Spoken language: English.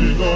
Navidad.